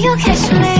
you catch me.